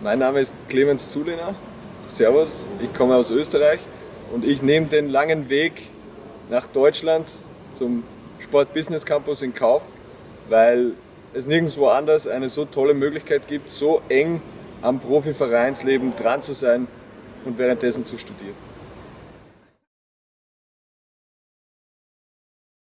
Mein Name ist Clemens Zuliner. Servus, ich komme aus Österreich und ich nehme den langen Weg nach Deutschland zum Sport Business Campus in Kauf, weil es nirgendwo anders eine so tolle Möglichkeit gibt, so eng am Profivereinsleben dran zu sein und währenddessen zu studieren.